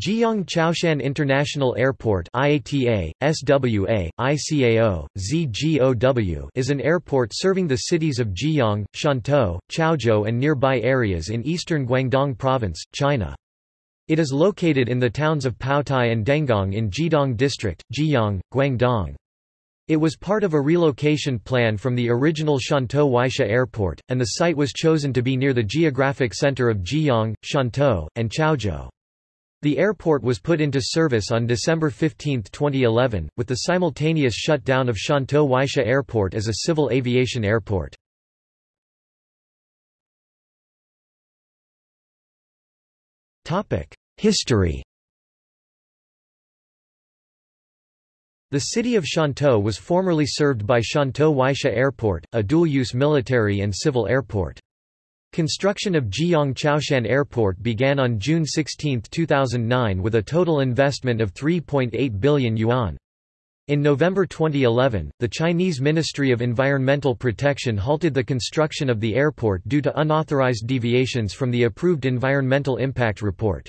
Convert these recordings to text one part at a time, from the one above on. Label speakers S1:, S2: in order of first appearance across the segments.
S1: Jieyang Chaoshan International Airport IATA, SWA, ICAO, ZGOW is an airport serving the cities of Jieyang, Shantou, Chaozhou and nearby areas in eastern Guangdong Province, China. It is located in the towns of Paotai and Dengong in Jiedong District, Jieyang, Guangdong. It was part of a relocation plan from the original Shantou Waisha Airport, and the site was chosen to be near the geographic center of Jieyang, Shantou, and Chaozhou. The airport was put into service on December 15, 2011, with the simultaneous shutdown of Shantou Waisha Airport as a civil aviation airport. History The city of Shantou was formerly served by Shantou Waisha Airport, a dual-use military and civil airport. Construction of Jieyang Chaoshan Airport began on June 16, 2009 with a total investment of 3.8 billion yuan. In November 2011, the Chinese Ministry of Environmental Protection halted the construction of the airport due to unauthorized deviations from the approved environmental impact report.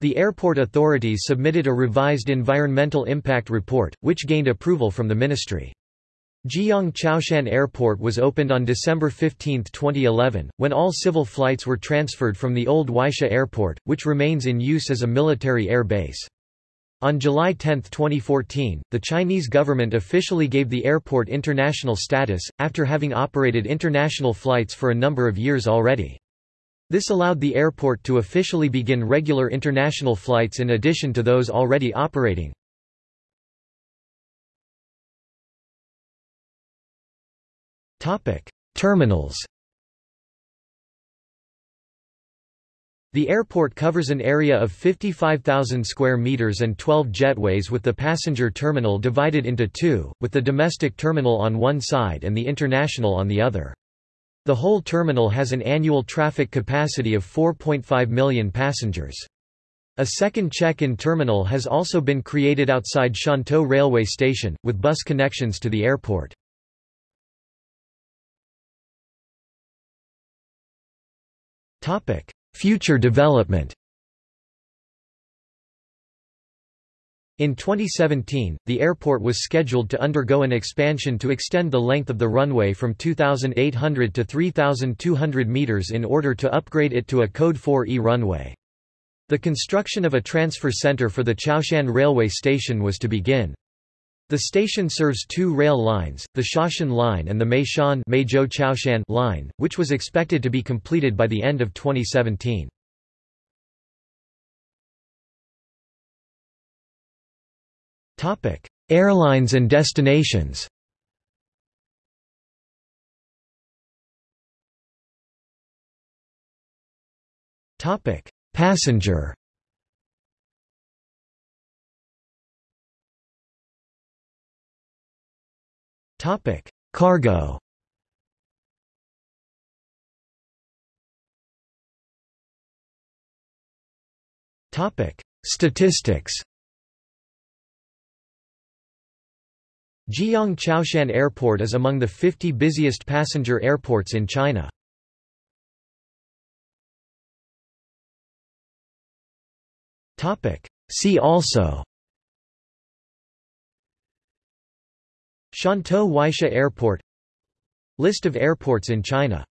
S1: The airport authorities submitted a revised environmental impact report, which gained approval from the ministry. Jieyang Chaoshan Airport was opened on December 15, 2011, when all civil flights were transferred from the old Waisha Airport, which remains in use as a military air base. On July 10, 2014, the Chinese government officially gave the airport international status, after having operated international flights for a number of years already. This allowed the airport to officially begin regular international flights in addition to those already operating. Terminals. The airport covers an area of 55,000 square meters and 12 jetways with the passenger terminal divided into two, with the domestic terminal on one side and the international on the other. The whole terminal has an annual traffic capacity of 4.5 million passengers. A second check-in terminal has also been created outside Shantou railway station, with bus connections to the airport. Future development. In 2017, the airport was scheduled to undergo an expansion to extend the length of the runway from 2,800 to 3,200 meters in order to upgrade it to a Code 4E runway. The construction of a transfer center for the Chaoshan railway station was to begin. The station serves two rail lines, the Shaoshan Line and the Meishan line, which was expected to be completed by the end of 2017. Airlines and destinations Passenger Topic: Cargo. Topic: Statistics. Jieyang Chaoshan Airport is among the 50 busiest passenger airports in China. Topic: See also Shantou Waisha Airport. List of airports in China